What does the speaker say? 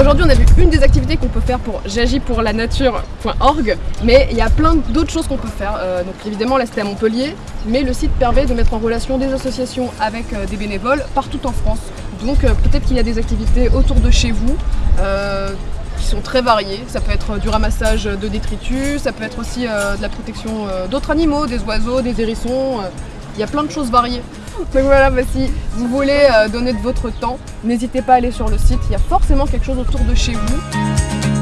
aujourd'hui on a vu une des activités qu'on peut faire pour j'agis pour la nature.org mais il y a plein d'autres choses qu'on peut faire. Euh, donc évidemment là c'était à Montpellier mais le site permet de mettre en relation des associations avec euh, des bénévoles partout en France. Donc euh, peut-être qu'il y a des activités autour de chez vous qui sont très variées. Ça peut être du ramassage de détritus, ça peut être aussi de la protection d'autres animaux, des oiseaux, des hérissons. Il y a plein de choses variées. Donc voilà, si vous voulez donner de votre temps, n'hésitez pas à aller sur le site, il y a forcément quelque chose autour de chez vous.